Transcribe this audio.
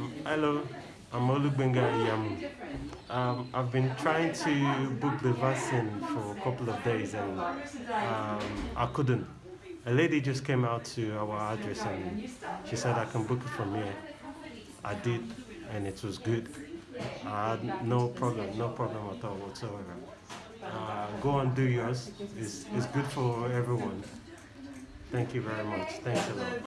Um, hello, I'm Olugbenga Yamu. Um, I've been trying to book the vaccine for a couple of days and um, I couldn't. A lady just came out to our address and she said I can book it from here. I did and it was good. I had no problem, no problem at all whatsoever. Uh, go and do yours. It's, it's good for everyone. Thank you very much. Thanks a lot.